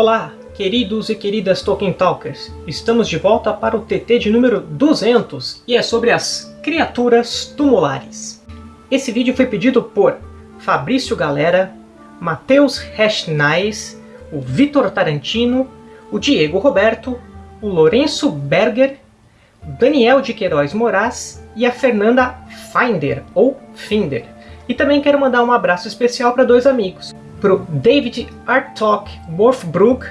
Olá, queridos e queridas Tolkien Talkers! Estamos de volta para o TT de número 200 e é sobre as criaturas tumulares. Esse vídeo foi pedido por Fabrício Galera, Matheus Reschnais, o Vitor Tarantino, o Diego Roberto, o Lourenço Berger, Daniel de Queiroz Moraes e a Fernanda Finder, ou Finder. E também quero mandar um abraço especial para dois amigos, para o David Artok Worthbrook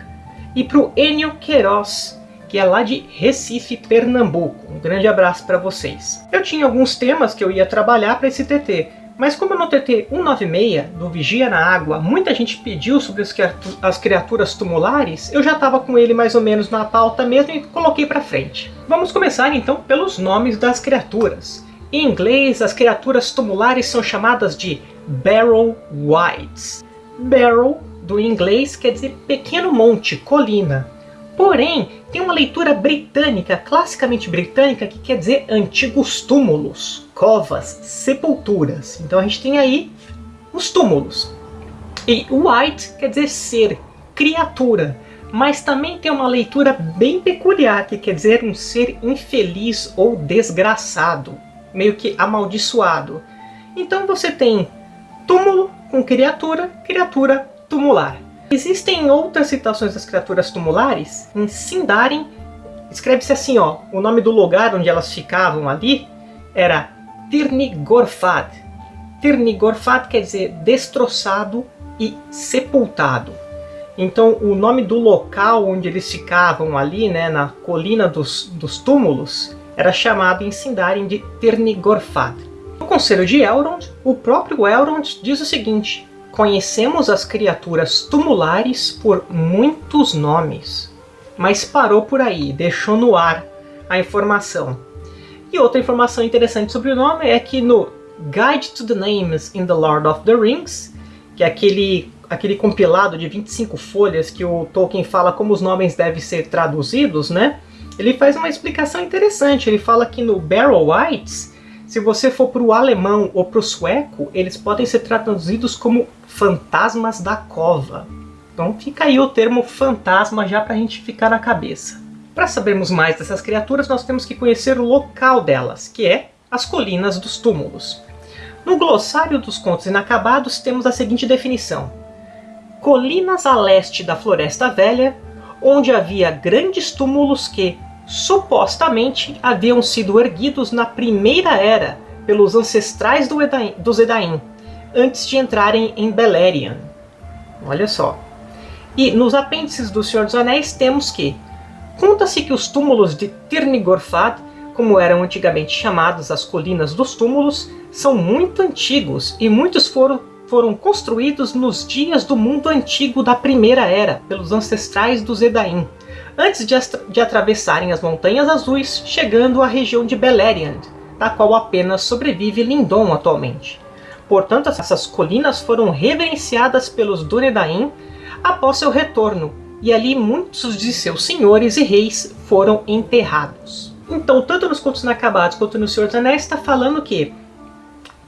e para o Enio Queiroz, que é lá de Recife, Pernambuco. Um grande abraço para vocês. Eu tinha alguns temas que eu ia trabalhar para esse TT, mas como no TT 196, do Vigia na Água, muita gente pediu sobre as criaturas tumulares, eu já estava com ele mais ou menos na pauta mesmo e coloquei para frente. Vamos começar então pelos nomes das criaturas. Em inglês, as criaturas tumulares são chamadas de Barrow Whites. Barrow, do inglês, quer dizer pequeno monte, colina. Porém, tem uma leitura britânica, classicamente britânica, que quer dizer antigos túmulos, covas, sepulturas. Então a gente tem aí os túmulos. E white quer dizer ser, criatura. Mas também tem uma leitura bem peculiar, que quer dizer um ser infeliz ou desgraçado, meio que amaldiçoado. Então você tem túmulo com criatura, criatura tumular. Existem outras citações das criaturas tumulares. Em Sindarin, escreve-se assim, ó, o nome do lugar onde elas ficavam ali era Tirnigorfad. Tirnigorfad quer dizer destroçado e sepultado. Então o nome do local onde eles ficavam ali, né, na colina dos, dos túmulos, era chamado em Sindarin de Tirnigorfad. No Conselho de Elrond, o próprio Elrond diz o seguinte, Conhecemos as criaturas tumulares por muitos nomes, mas parou por aí, deixou no ar a informação. E outra informação interessante sobre o nome é que no Guide to the Names in the Lord of the Rings, que é aquele, aquele compilado de 25 folhas que o Tolkien fala como os nomes devem ser traduzidos, né? Ele faz uma explicação interessante, ele fala que no Barrow Whites, se você for para o alemão ou para o sueco, eles podem ser traduzidos como fantasmas da cova. Então fica aí o termo fantasma já para a gente ficar na cabeça. Para sabermos mais dessas criaturas, nós temos que conhecer o local delas, que é as Colinas dos Túmulos. No glossário dos contos inacabados temos a seguinte definição. Colinas a leste da Floresta Velha, onde havia grandes túmulos que, supostamente, haviam sido erguidos na Primeira Era pelos ancestrais do Edain, dos Edain, antes de entrarem em Beleriand. Olha só. E nos apêndices do Senhor dos Anéis temos que Conta-se que os túmulos de Tirnigorfad, como eram antigamente chamados as Colinas dos Túmulos, são muito antigos e muitos foram, foram construídos nos dias do mundo antigo da Primeira Era, pelos ancestrais dos Edain, antes de, de atravessarem as Montanhas Azuis, chegando à região de Beleriand, da qual apenas sobrevive Lindon atualmente. Portanto, essas colinas foram reverenciadas pelos Dúnedain após seu retorno, e ali muitos de seus senhores e reis foram enterrados. Então, tanto nos Contos Inacabados quanto no Senhor dos Anéis está falando que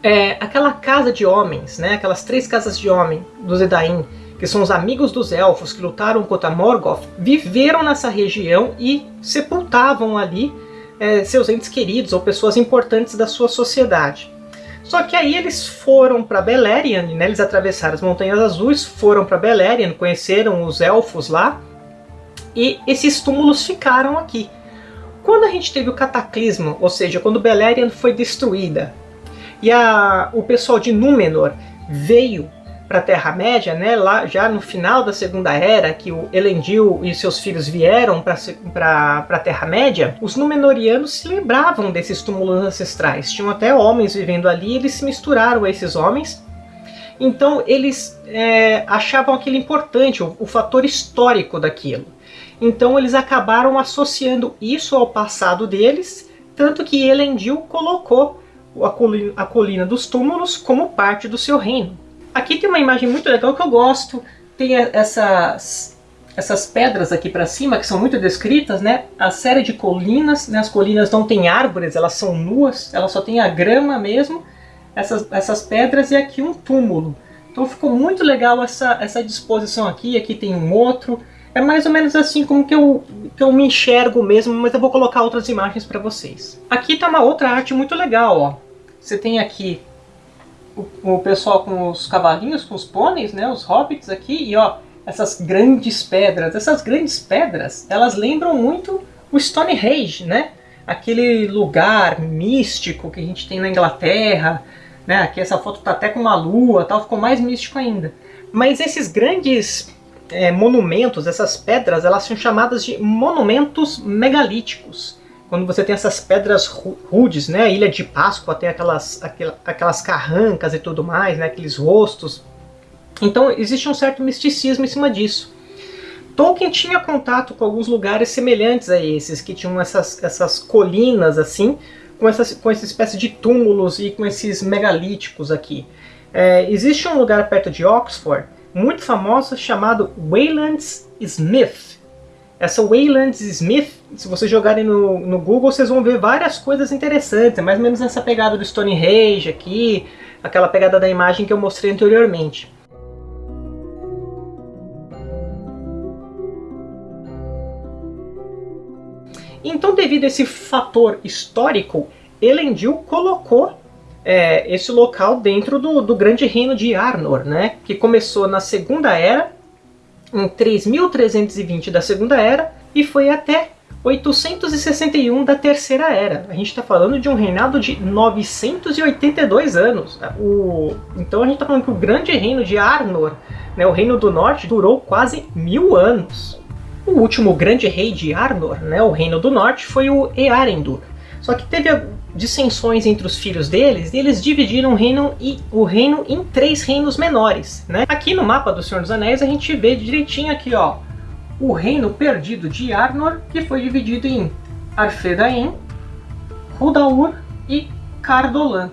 é, aquela casa de homens, né, aquelas três casas de homem dos Edain, que são os amigos dos elfos que lutaram contra Morgoth, viveram nessa região e sepultavam ali é, seus entes queridos ou pessoas importantes da sua sociedade. Só que aí eles foram para Beleriand, né? eles atravessaram as Montanhas Azuis, foram para Beleriand, conheceram os elfos lá, e esses túmulos ficaram aqui. Quando a gente teve o cataclismo, ou seja, quando Beleriand foi destruída, e a, o pessoal de Númenor veio para a Terra-média, né, lá já no final da Segunda Era, que o Elendil e seus filhos vieram para a Terra-média, os Númenóreanos se lembravam desses túmulos ancestrais. Tinham até homens vivendo ali, eles se misturaram a esses homens. Então eles é, achavam aquilo importante, o, o fator histórico daquilo. Então eles acabaram associando isso ao passado deles, tanto que Elendil colocou a colina, a colina dos túmulos como parte do seu reino. Aqui tem uma imagem muito legal que eu gosto. Tem essas, essas pedras aqui para cima, que são muito descritas, né? A série de colinas, né? as colinas não têm árvores, elas são nuas, elas só têm a grama mesmo, essas, essas pedras e aqui um túmulo. Então ficou muito legal essa, essa disposição aqui, aqui tem um outro. É mais ou menos assim como que eu, que eu me enxergo mesmo, mas eu vou colocar outras imagens para vocês. Aqui tá uma outra arte muito legal, ó. Você tem aqui o, o pessoal com os cavalinhos, com os pôneis, né, os hobbits aqui, e ó, essas grandes pedras. Essas grandes pedras, elas lembram muito o Stonehenge, né? Aquele lugar místico que a gente tem na Inglaterra, né? Aqui essa foto tá até com uma lua, tal, ficou mais místico ainda. Mas esses grandes é, monumentos, essas pedras, elas são chamadas de monumentos megalíticos. Quando você tem essas pedras rudes, né, Ilha de Páscoa tem aquelas, aquelas carrancas e tudo mais, né, aqueles rostos. Então existe um certo misticismo em cima disso. Tolkien tinha contato com alguns lugares semelhantes a esses, que tinham essas, essas colinas assim, com, essas, com essa espécie de túmulos e com esses megalíticos aqui. É, existe um lugar perto de Oxford muito famosa chamado Waylands Smith. Essa Waylands Smith, se vocês jogarem no, no Google, vocês vão ver várias coisas interessantes. É mais ou menos essa pegada do Stonehenge aqui, aquela pegada da imagem que eu mostrei anteriormente. Então, devido a esse fator histórico, Elendil colocou é, esse local dentro do, do grande reino de Arnor, né? que começou na Segunda Era, em 3320 da Segunda Era, e foi até 861 da Terceira Era. A gente está falando de um reinado de 982 anos. O... Então a gente está falando que o grande reino de Arnor, né, o reino do norte, durou quase mil anos. O último grande rei de Arnor, né, o reino do norte, foi o Earendil. Só que teve dissensões entre os filhos deles, e eles dividiram o reino, e, o reino em três reinos menores. Né? Aqui no mapa do Senhor dos Anéis a gente vê direitinho aqui, ó, o reino perdido de Arnor, que foi dividido em Arthedain, Hudaur e Cardolan.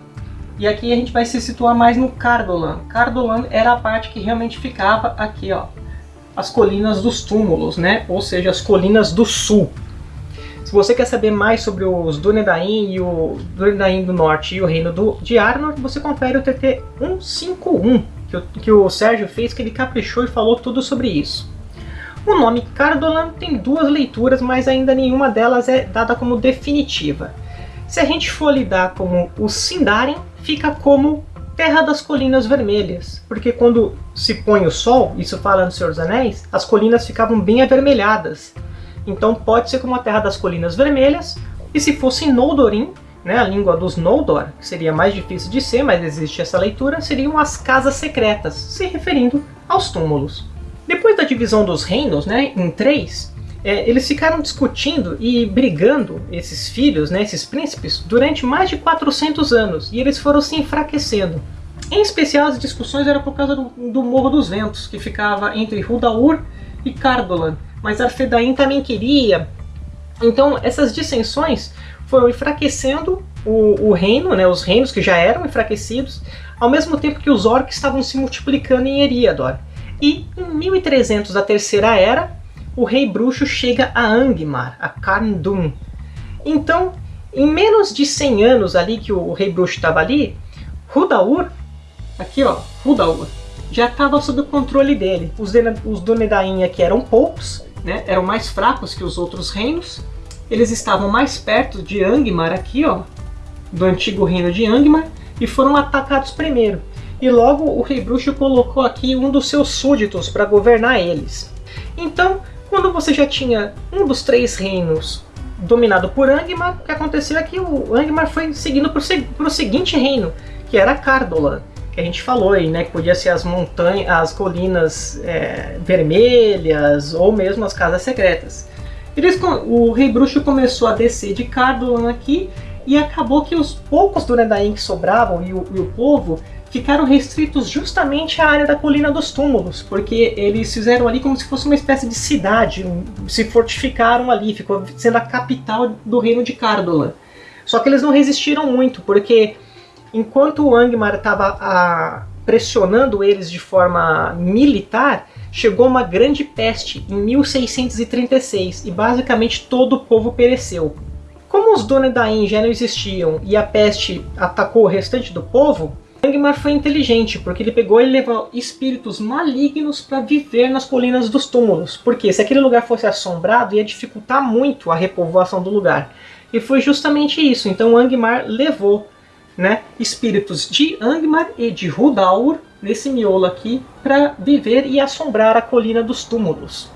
E aqui a gente vai se situar mais no Cardolan. Cardolan era a parte que realmente ficava aqui, ó, as colinas dos túmulos, né? Ou seja, as colinas do sul. Se você quer saber mais sobre os Dúnedain e o Dúnedain do Norte e o Reino do, de Arnor, você confere o TT 151 que o, que o Sérgio fez, que ele caprichou e falou tudo sobre isso. O nome Cardolan tem duas leituras, mas ainda nenhuma delas é dada como definitiva. Se a gente for lidar como o Sindarin, fica como Terra das Colinas Vermelhas, porque quando se põe o sol, isso fala no Senhor dos Anéis, as colinas ficavam bem avermelhadas. Então pode ser como a Terra das Colinas Vermelhas, e se fosse Noldorin, né, a língua dos Noldor, que seria mais difícil de ser, mas existe essa leitura, seriam as Casas Secretas, se referindo aos túmulos. Depois da divisão dos reinos, né, em três, é, eles ficaram discutindo e brigando, esses filhos, né, esses príncipes, durante mais de 400 anos, e eles foram se enfraquecendo. Em especial, as discussões eram por causa do, do Morro dos Ventos, que ficava entre Hudaur e Cardolan, mas Arfedain também queria. Então essas dissensões foram enfraquecendo o, o, reino, né, os reinos que já eram enfraquecidos, ao mesmo tempo que os orcs estavam se multiplicando em Eriador. E em 1300 da Terceira Era, o rei bruxo chega a Angmar, a Carndun. Então, em menos de 100 anos ali que o rei bruxo estava ali, Hudaur, aqui ó, Hudaur, já estava sob o controle dele. Os, os Dúnedain aqui eram poucos, né, eram mais fracos que os outros reinos. Eles estavam mais perto de Angmar aqui, ó, do antigo reino de Angmar, e foram atacados primeiro. E logo o rei bruxo colocou aqui um dos seus súditos para governar eles. Então, quando você já tinha um dos três reinos dominado por Angmar, o que aconteceu é que o Angmar foi seguindo para o seguinte reino, que era Cardolan que a gente falou aí, né? Que podia ser as montanhas, as colinas é, vermelhas ou mesmo as casas secretas. Eles, o Rei Bruxo começou a descer de Cardolan aqui e acabou que os poucos do que sobravam e o, e o povo ficaram restritos justamente à área da Colina dos Túmulos, porque eles fizeram ali como se fosse uma espécie de cidade, se fortificaram ali, ficou sendo a capital do reino de Cardolan. Só que eles não resistiram muito, porque enquanto o Angmar estava pressionando eles de forma militar, chegou uma grande peste em 1636 e basicamente todo o povo pereceu. Como os Dúnedain já não existiam e a peste atacou o restante do povo, Angmar foi inteligente, porque ele pegou e levou espíritos malignos para viver nas colinas dos túmulos. Porque se aquele lugar fosse assombrado, ia dificultar muito a repovoação do lugar. E foi justamente isso. Então Angmar levou né, espíritos de Angmar e de Hudaur, nesse miolo aqui, para viver e assombrar a colina dos túmulos.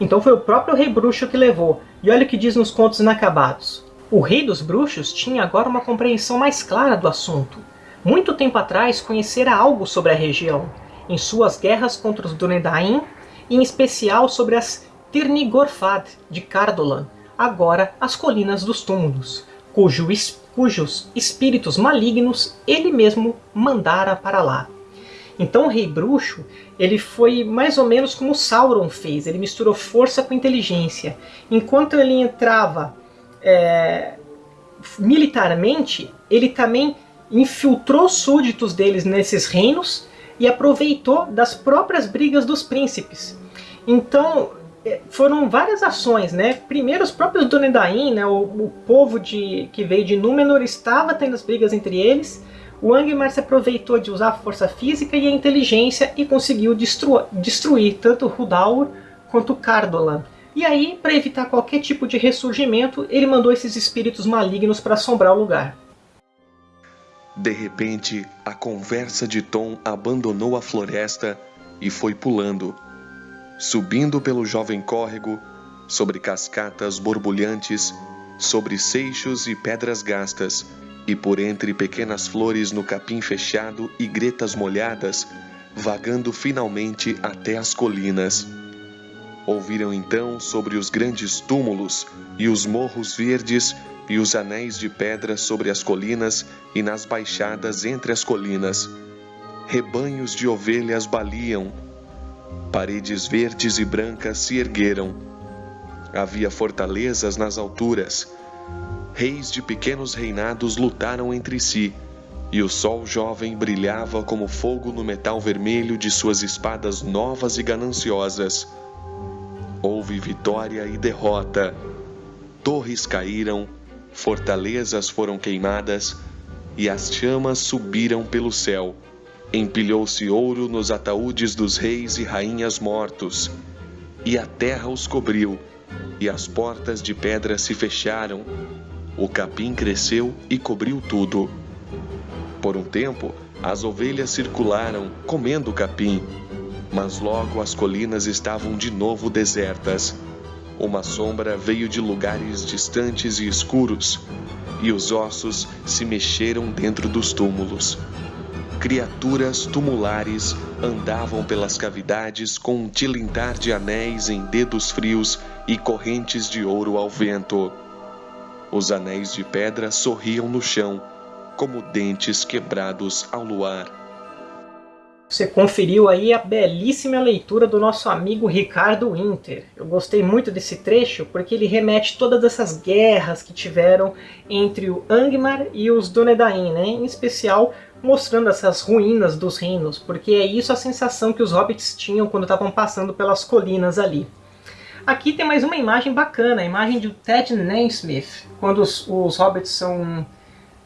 Então foi o próprio rei bruxo que levou. E olha o que diz nos contos inacabados. O rei dos bruxos tinha agora uma compreensão mais clara do assunto. Muito tempo atrás conhecera algo sobre a região, em suas guerras contra os Dunedain, e em especial sobre as Tirnigorfad de Cardolan, agora as Colinas dos Túmulos, cujo, cujos espíritos malignos ele mesmo mandara para lá. Então o rei bruxo ele foi mais ou menos como Sauron fez, ele misturou força com inteligência. Enquanto ele entrava é, militarmente, ele também infiltrou súditos deles nesses reinos e aproveitou das próprias brigas dos príncipes. Então, foram várias ações, né? Primeiro, os próprios Dúnedain, né? O, o, povo de, que veio de Númenor estava tendo as brigas entre eles. O Angmar se aproveitou de usar a força física e a inteligência e conseguiu destru destruir tanto Hudaur quanto Cardolan. E aí, para evitar qualquer tipo de ressurgimento, ele mandou esses espíritos malignos para assombrar o lugar. De repente, a conversa de Tom abandonou a floresta e foi pulando, subindo pelo jovem córrego, sobre cascatas borbulhantes, sobre seixos e pedras gastas, e por entre pequenas flores no capim fechado e gretas molhadas, vagando finalmente até as colinas. Ouviram então sobre os grandes túmulos e os morros verdes e os anéis de pedra sobre as colinas e nas baixadas entre as colinas. Rebanhos de ovelhas baliam. Paredes verdes e brancas se ergueram. Havia fortalezas nas alturas. Reis de pequenos reinados lutaram entre si, e o sol jovem brilhava como fogo no metal vermelho de suas espadas novas e gananciosas. Houve vitória e derrota. Torres caíram, fortalezas foram queimadas e as chamas subiram pelo céu. Empilhou-se ouro nos ataúdes dos reis e rainhas mortos, e a terra os cobriu, e as portas de pedra se fecharam. O capim cresceu e cobriu tudo. Por um tempo, as ovelhas circularam, comendo o capim, mas logo as colinas estavam de novo desertas uma sombra veio de lugares distantes e escuros, e os ossos se mexeram dentro dos túmulos. Criaturas tumulares andavam pelas cavidades com um tilintar de anéis em dedos frios e correntes de ouro ao vento. Os anéis de pedra sorriam no chão, como dentes quebrados ao luar. Você conferiu aí a belíssima leitura do nosso amigo Ricardo Winter. Eu gostei muito desse trecho porque ele remete todas essas guerras que tiveram entre o Angmar e os Dúnedain, né? em especial mostrando essas ruínas dos reinos, porque é isso a sensação que os hobbits tinham quando estavam passando pelas colinas ali. Aqui tem mais uma imagem bacana, a imagem de Ted Naismith, quando os, os hobbits são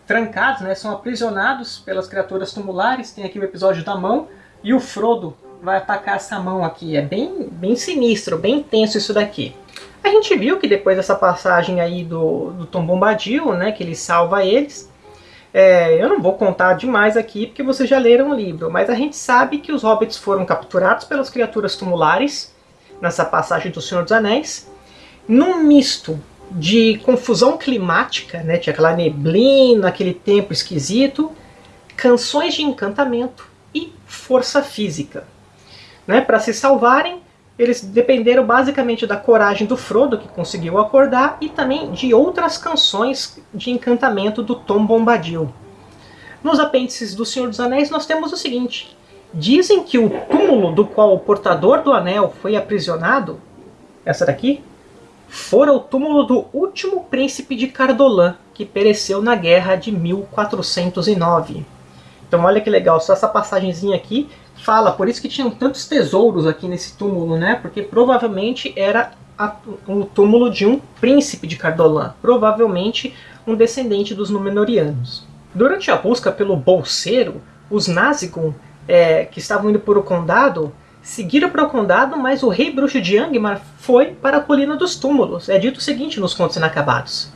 trancados, né, são aprisionados pelas criaturas tumulares. Tem aqui o episódio da mão. E o Frodo vai atacar essa mão aqui. É bem, bem sinistro, bem tenso isso daqui. A gente viu que depois dessa passagem aí do, do Tom Bombadil, né, que ele salva eles, é, eu não vou contar demais aqui porque vocês já leram o livro, mas a gente sabe que os hobbits foram capturados pelas criaturas tumulares nessa passagem do Senhor dos Anéis, num misto de confusão climática, né? tinha aquela neblina, aquele tempo esquisito, canções de encantamento e força física. Né? Para se salvarem, eles dependeram basicamente da coragem do Frodo, que conseguiu acordar, e também de outras canções de encantamento do Tom Bombadil. Nos apêndices do Senhor dos Anéis nós temos o seguinte, dizem que o túmulo do qual o portador do anel foi aprisionado, essa daqui, fora o túmulo do último príncipe de Cardolan, que pereceu na guerra de 1409. Então olha que legal, só essa passagenzinha aqui fala, por isso que tinham tantos tesouros aqui nesse túmulo, né? Porque provavelmente era a, o túmulo de um príncipe de Cardolan, provavelmente um descendente dos Númenóreanos. Durante a busca pelo bolseiro, os Nazgûl, é, que estavam indo para o condado, seguiram para o condado, mas o rei bruxo de Angmar foi para a Colina dos Túmulos. É dito o seguinte nos Contos Inacabados.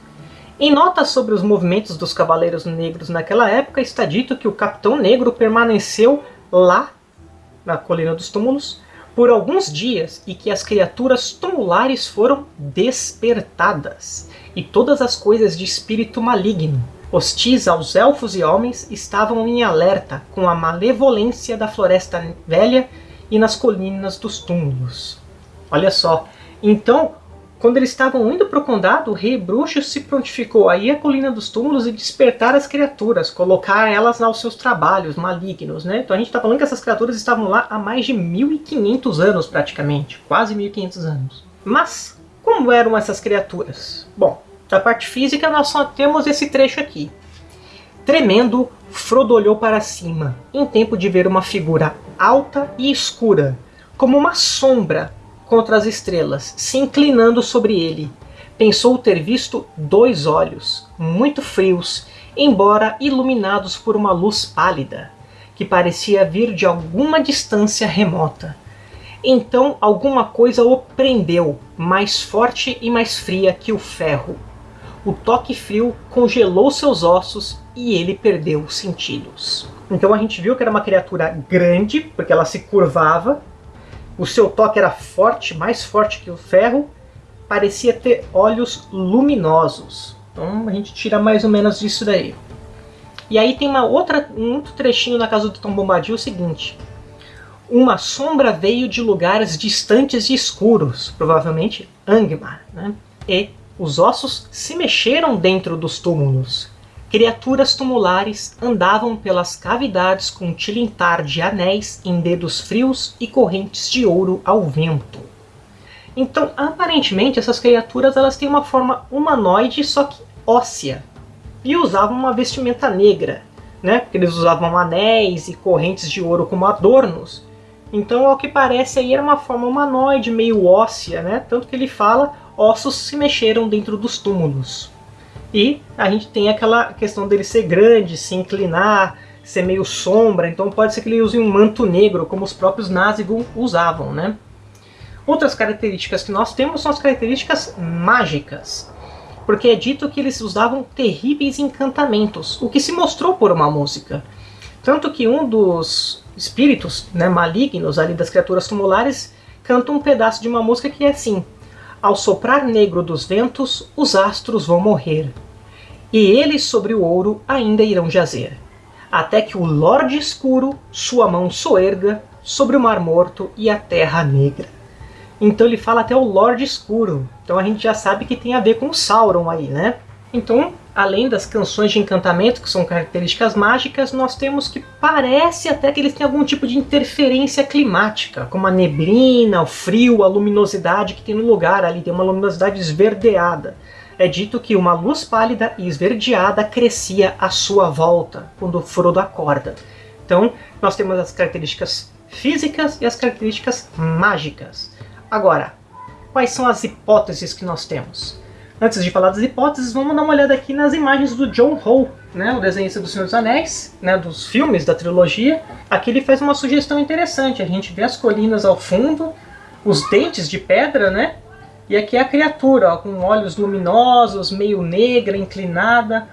Em notas sobre os movimentos dos Cavaleiros Negros naquela época, está dito que o Capitão Negro permaneceu lá, na Colina dos Túmulos, por alguns dias e que as criaturas tumulares foram despertadas, e todas as coisas de espírito maligno, hostis aos elfos e homens, estavam em alerta com a malevolência da Floresta Velha e nas colinas dos túmulos. Olha só, então quando eles estavam indo para o condado, o rei bruxo se prontificou a ir à colina dos túmulos e despertar as criaturas, colocar elas aos seus trabalhos malignos. Né? Então a gente está falando que essas criaturas estavam lá há mais de 1500 anos praticamente, quase 1500 anos. Mas como eram essas criaturas? Bom, da parte física nós só temos esse trecho aqui. Tremendo, Frodo olhou para cima, em tempo de ver uma figura alta e escura, como uma sombra contra as estrelas, se inclinando sobre ele. Pensou ter visto dois olhos, muito frios, embora iluminados por uma luz pálida, que parecia vir de alguma distância remota. Então alguma coisa o prendeu, mais forte e mais fria que o ferro. O toque frio congelou seus ossos e ele perdeu os sentidos. Então a gente viu que era uma criatura grande, porque ela se curvava, o seu toque era forte, mais forte que o ferro, parecia ter olhos luminosos. Então a gente tira mais ou menos disso daí. E aí tem uma outra, um outro trechinho na casa do Tom Bombadil o seguinte. Uma sombra veio de lugares distantes e escuros, provavelmente Angmar, né? e os ossos se mexeram dentro dos túmulos. Criaturas tumulares andavam pelas cavidades com tilintar de anéis em dedos frios e correntes de ouro ao vento. Então, aparentemente, essas criaturas elas têm uma forma humanoide, só que óssea. E usavam uma vestimenta negra, né? Porque eles usavam anéis e correntes de ouro como adornos. Então, ao que parece, aí era uma forma humanoide, meio óssea, né? Tanto que ele fala, ossos se mexeram dentro dos túmulos. E a gente tem aquela questão dele ser grande, se inclinar, ser meio sombra, então pode ser que ele use um manto negro, como os próprios Nazgûl usavam, né? Outras características que nós temos são as características mágicas, porque é dito que eles usavam terríveis encantamentos, o que se mostrou por uma música. Tanto que um dos espíritos né, malignos ali das criaturas tumulares canta um pedaço de uma música que é assim ao soprar negro dos ventos, os astros vão morrer, e eles sobre o ouro ainda irão jazer, até que o Lorde Escuro sua mão soerga sobre o Mar Morto e a Terra Negra. Então ele fala até o Lorde Escuro, então a gente já sabe que tem a ver com Sauron aí, né? Então além das canções de encantamento, que são características mágicas, nós temos que parece até que eles têm algum tipo de interferência climática, como a neblina, o frio, a luminosidade que tem no lugar ali, tem uma luminosidade esverdeada. É dito que uma luz pálida e esverdeada crescia à sua volta, quando Frodo acorda. Então, nós temos as características físicas e as características mágicas. Agora, quais são as hipóteses que nós temos? Antes de falar das hipóteses, vamos dar uma olhada aqui nas imagens do John Howe, né, o desenhista do Senhor dos Anéis, né, dos filmes da trilogia. Aqui ele faz uma sugestão interessante, a gente vê as colinas ao fundo, os dentes de pedra, né? E aqui é a criatura, ó, com olhos luminosos, meio negra, inclinada,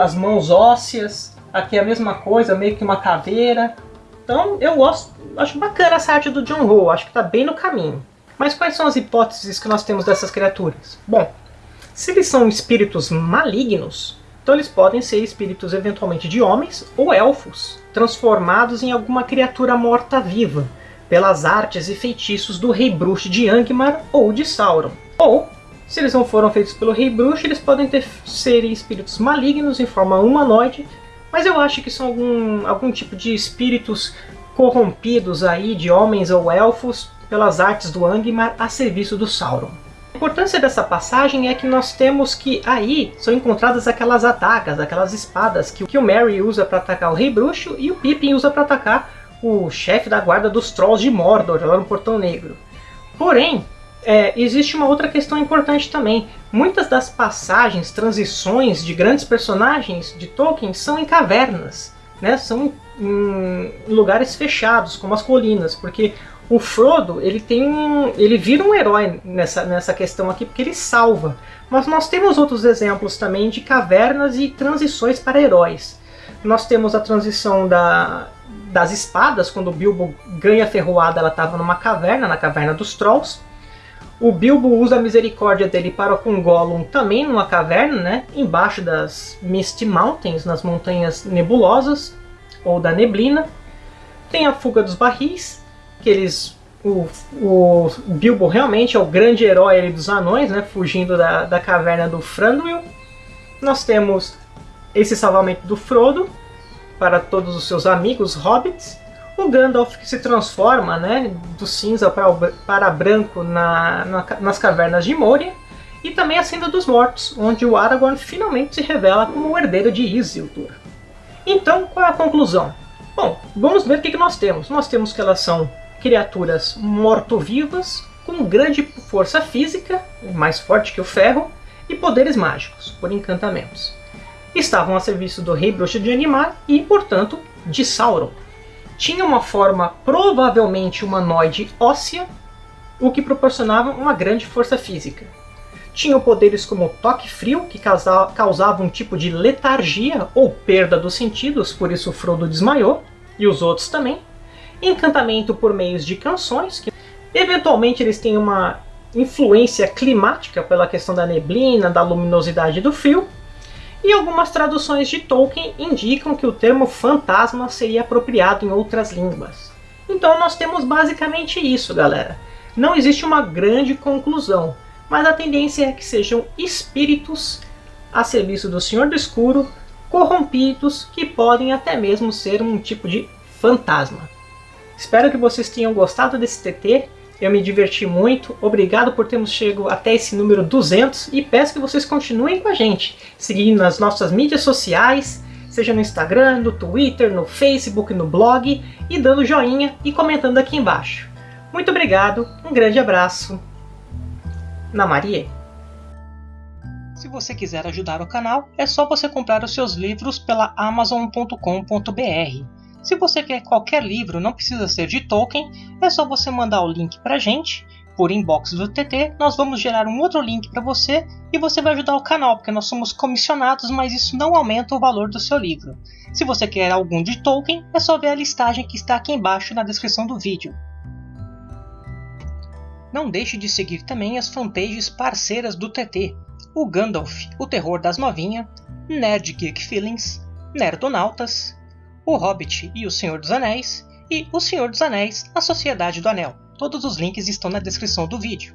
as mãos ósseas. Aqui é a mesma coisa, meio que uma caveira. Então eu gosto, acho bacana essa arte do John Howe, acho que está bem no caminho. Mas quais são as hipóteses que nós temos dessas criaturas? Bom, se eles são espíritos malignos, então eles podem ser espíritos eventualmente de homens ou elfos, transformados em alguma criatura morta-viva, pelas artes e feitiços do Rei Bruxo de Angmar ou de Sauron. Ou, se eles não foram feitos pelo Rei Bruxo, eles podem ter, ser espíritos malignos em forma humanoide, mas eu acho que são algum, algum tipo de espíritos corrompidos aí de homens ou elfos pelas artes do Angmar a serviço do Sauron. Importância dessa passagem é que nós temos que aí são encontradas aquelas adagas, aquelas espadas que, o Merry usa para atacar o Rei Bruxo e o Pippin usa para atacar o chefe da guarda dos Trolls de Mordor, lá no Portão Negro. Porém, é, existe uma outra questão importante também. Muitas das passagens, transições de grandes personagens de Tolkien são em cavernas, né? são em lugares fechados, como as colinas, porque o Frodo ele tem ele vira um herói nessa, nessa questão aqui porque ele salva. Mas nós temos outros exemplos também de cavernas e transições para heróis. Nós temos a transição da, das espadas, quando o Bilbo ganha a ferroada, ela estava numa caverna, na caverna dos Trolls. O Bilbo usa a misericórdia dele para com Gollum também numa caverna, né? Embaixo das Misty Mountains, nas montanhas nebulosas, ou da neblina. Tem a fuga dos barris, que eles... O, o Bilbo realmente é o grande herói dos anões, né? Fugindo da, da caverna do Thranduil. Nós temos esse salvamento do Frodo para todos os seus amigos hobbits o Gandalf que se transforma né, do cinza para, o, para branco na, na, nas cavernas de Moria, e também a Senda dos Mortos, onde o Aragorn finalmente se revela como o herdeiro de Isildur. Então, qual é a conclusão? Bom, vamos ver o que, que nós temos. Nós temos que elas são criaturas morto-vivas, com grande força física, mais forte que o ferro, e poderes mágicos, por encantamentos. Estavam a serviço do Rei Bruxo de Animar e, portanto, de Sauron tinha uma forma provavelmente humanoide óssea, o que proporcionava uma grande força física. Tinham poderes como toque frio, que causava um tipo de letargia ou perda dos sentidos, por isso Frodo desmaiou, e os outros também. Encantamento por meios de canções, que eventualmente eles têm uma influência climática pela questão da neblina, da luminosidade do frio, e algumas traduções de Tolkien indicam que o termo fantasma seria apropriado em outras línguas. Então nós temos basicamente isso, galera. Não existe uma grande conclusão, mas a tendência é que sejam espíritos a serviço do Senhor do Escuro, corrompidos, que podem até mesmo ser um tipo de fantasma. Espero que vocês tenham gostado desse TT eu me diverti muito, obrigado por termos chegado até esse número 200 e peço que vocês continuem com a gente, seguindo nas nossas mídias sociais, seja no Instagram, no Twitter, no Facebook, no blog e dando joinha e comentando aqui embaixo. Muito obrigado, um grande abraço. Na Maria. Se você quiser ajudar o canal, é só você comprar os seus livros pela amazon.com.br. Se você quer qualquer livro, não precisa ser de Tolkien, é só você mandar o link pra gente, por inbox do TT, nós vamos gerar um outro link para você e você vai ajudar o canal, porque nós somos comissionados, mas isso não aumenta o valor do seu livro. Se você quer algum de Tolkien, é só ver a listagem que está aqui embaixo na descrição do vídeo. Não deixe de seguir também as fanpages parceiras do TT, o Gandalf, o Terror das Novinha, Nerd Geek Feelings, Nerdonautas, o Hobbit e o Senhor dos Anéis, e O Senhor dos Anéis, A Sociedade do Anel. Todos os links estão na descrição do vídeo.